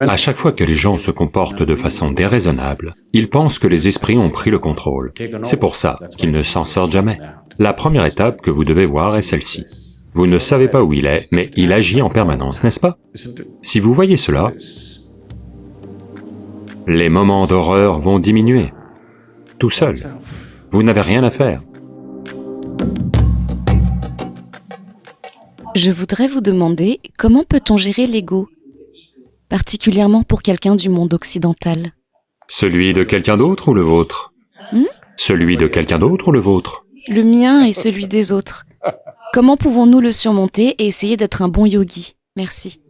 À chaque fois que les gens se comportent de façon déraisonnable, ils pensent que les esprits ont pris le contrôle. C'est pour ça qu'ils ne s'en sortent jamais. La première étape que vous devez voir est celle-ci. Vous ne savez pas où il est, mais il agit en permanence, n'est-ce pas? Si vous voyez cela, les moments d'horreur vont diminuer, tout seul. Vous n'avez rien à faire. Je voudrais vous demander comment peut-on gérer l'ego? Particulièrement pour quelqu'un du monde occidental Celui de quelqu'un d'autre ou le vôtre? Hmm? Celui de quelqu'un d'autre ou le vôtre? Le mien et celui des autres. Comment pouvons-nous le surmonter et essayer d'être un bon yogi? Merci.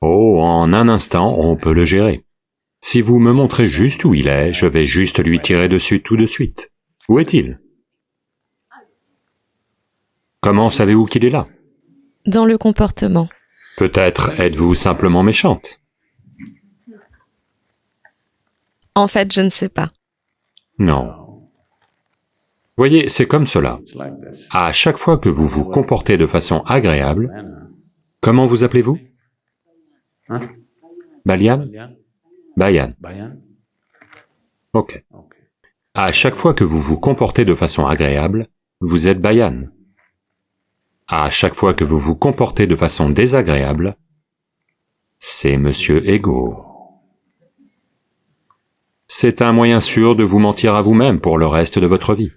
Oh, en un instant, on peut le gérer. Si vous me montrez juste où il est, je vais juste lui tirer dessus tout de suite. Où est-il? Comment savez-vous qu'il est là? Dans le comportement. Peut-être êtes-vous simplement méchante En fait, je ne sais pas. Non. Voyez, c'est comme cela. À chaque fois que vous vous comportez de façon agréable, comment vous appelez-vous? Balian? Bayan. Ok. À chaque fois que vous vous comportez de façon agréable, vous êtes Bayan à chaque fois que vous vous comportez de façon désagréable, c'est Monsieur Ego. C'est un moyen sûr de vous mentir à vous-même pour le reste de votre vie.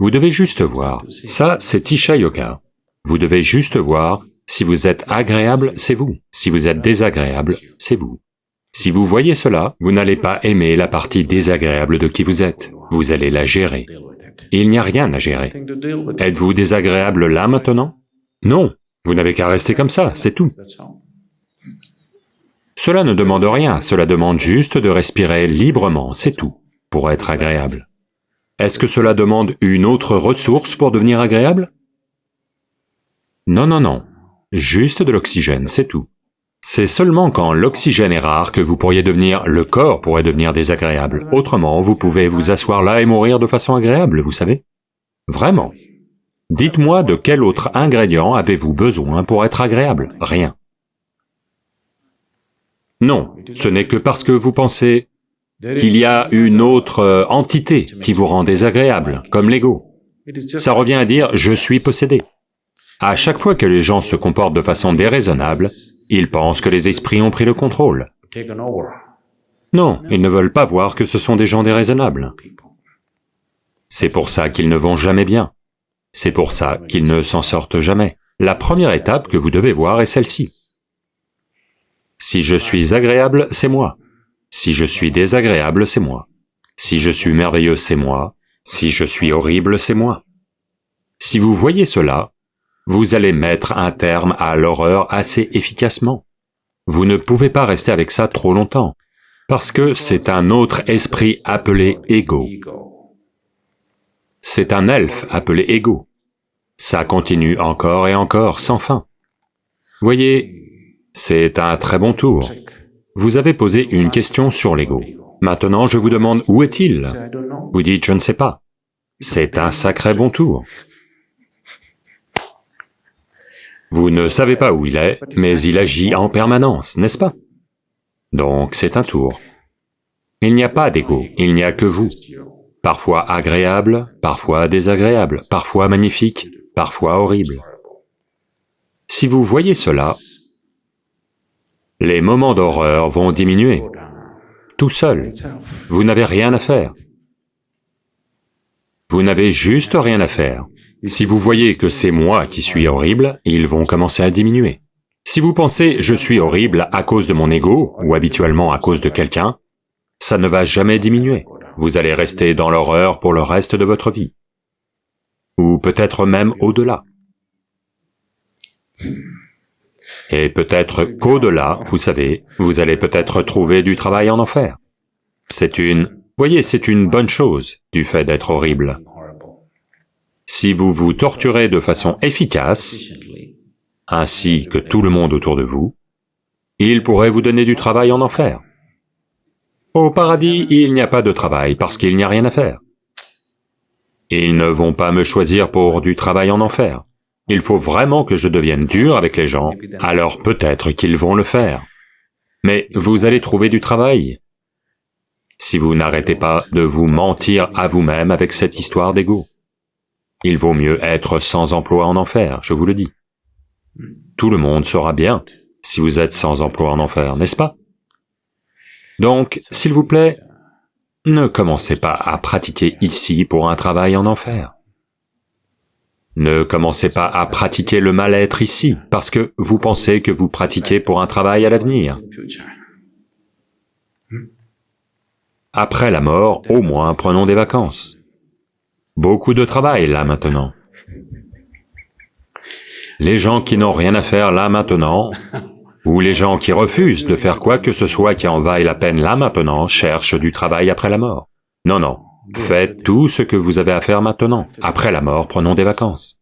Vous devez juste voir. Ça, c'est Isha Yoga. Vous devez juste voir, si vous êtes agréable, c'est vous. Si vous êtes désagréable, c'est vous. Si vous voyez cela, vous n'allez pas aimer la partie désagréable de qui vous êtes. Vous allez la gérer. Il n'y a rien à gérer. Êtes-vous désagréable là maintenant? Non, vous n'avez qu'à rester comme ça, c'est tout. Cela ne demande rien, cela demande juste de respirer librement, c'est tout, pour être agréable. Est-ce que cela demande une autre ressource pour devenir agréable? Non, non, non, juste de l'oxygène, c'est tout. C'est seulement quand l'oxygène est rare que vous pourriez devenir, le corps pourrait devenir désagréable. Autrement, vous pouvez vous asseoir là et mourir de façon agréable, vous savez. Vraiment. Dites-moi de quel autre ingrédient avez-vous besoin pour être agréable? Rien. Non, ce n'est que parce que vous pensez qu'il y a une autre euh, entité qui vous rend désagréable, comme l'ego. Ça revient à dire « je suis possédé ». À chaque fois que les gens se comportent de façon déraisonnable, ils pensent que les esprits ont pris le contrôle. Non, ils ne veulent pas voir que ce sont des gens déraisonnables. C'est pour ça qu'ils ne vont jamais bien. C'est pour ça qu'ils ne s'en sortent jamais. La première étape que vous devez voir est celle-ci. Si je suis agréable, c'est moi. Si je suis désagréable, c'est moi. Si je suis merveilleux, c'est moi. Si je suis horrible, c'est moi. Si vous voyez cela, vous allez mettre un terme à l'horreur assez efficacement. Vous ne pouvez pas rester avec ça trop longtemps, parce que c'est un autre esprit appelé ego. C'est un elfe appelé ego. Ça continue encore et encore, sans fin. Voyez, c'est un très bon tour. Vous avez posé une question sur l'ego. Maintenant, je vous demande où est-il? Vous dites je ne sais pas. C'est un sacré bon tour. Vous ne savez pas où il est, mais il agit en permanence, n'est-ce pas? Donc c'est un tour. Il n'y a pas d'ego, il n'y a que vous. Parfois agréable, parfois désagréable, parfois magnifique, parfois horrible. Si vous voyez cela, les moments d'horreur vont diminuer, tout seul. Vous n'avez rien à faire. Vous n'avez juste rien à faire. Si vous voyez que c'est moi qui suis horrible, ils vont commencer à diminuer. Si vous pensez « je suis horrible à cause de mon ego » ou habituellement à cause de quelqu'un, ça ne va jamais diminuer. Vous allez rester dans l'horreur pour le reste de votre vie. Ou peut-être même au-delà. Et peut-être qu'au-delà, vous savez, vous allez peut-être trouver du travail en enfer. C'est une... Voyez, c'est une bonne chose du fait d'être horrible. Si vous vous torturez de façon efficace, ainsi que tout le monde autour de vous, il pourrait vous donner du travail en enfer. Au paradis, il n'y a pas de travail parce qu'il n'y a rien à faire. Ils ne vont pas me choisir pour du travail en enfer. Il faut vraiment que je devienne dur avec les gens, alors peut-être qu'ils vont le faire. Mais vous allez trouver du travail, si vous n'arrêtez pas de vous mentir à vous-même avec cette histoire d'ego. Il vaut mieux être sans emploi en enfer, je vous le dis. Tout le monde sera bien si vous êtes sans emploi en enfer, n'est-ce pas? Donc, s'il vous plaît, ne commencez pas à pratiquer ici pour un travail en enfer. Ne commencez pas à pratiquer le mal-être ici, parce que vous pensez que vous pratiquez pour un travail à l'avenir. Après la mort, au moins prenons des vacances. Beaucoup de travail là maintenant. Les gens qui n'ont rien à faire là maintenant, ou les gens qui refusent de faire quoi que ce soit qui en vaille la peine là maintenant, cherchent du travail après la mort. Non, non, faites tout ce que vous avez à faire maintenant. Après la mort, prenons des vacances.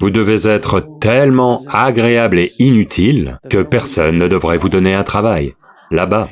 Vous devez être tellement agréable et inutile que personne ne devrait vous donner un travail, là-bas.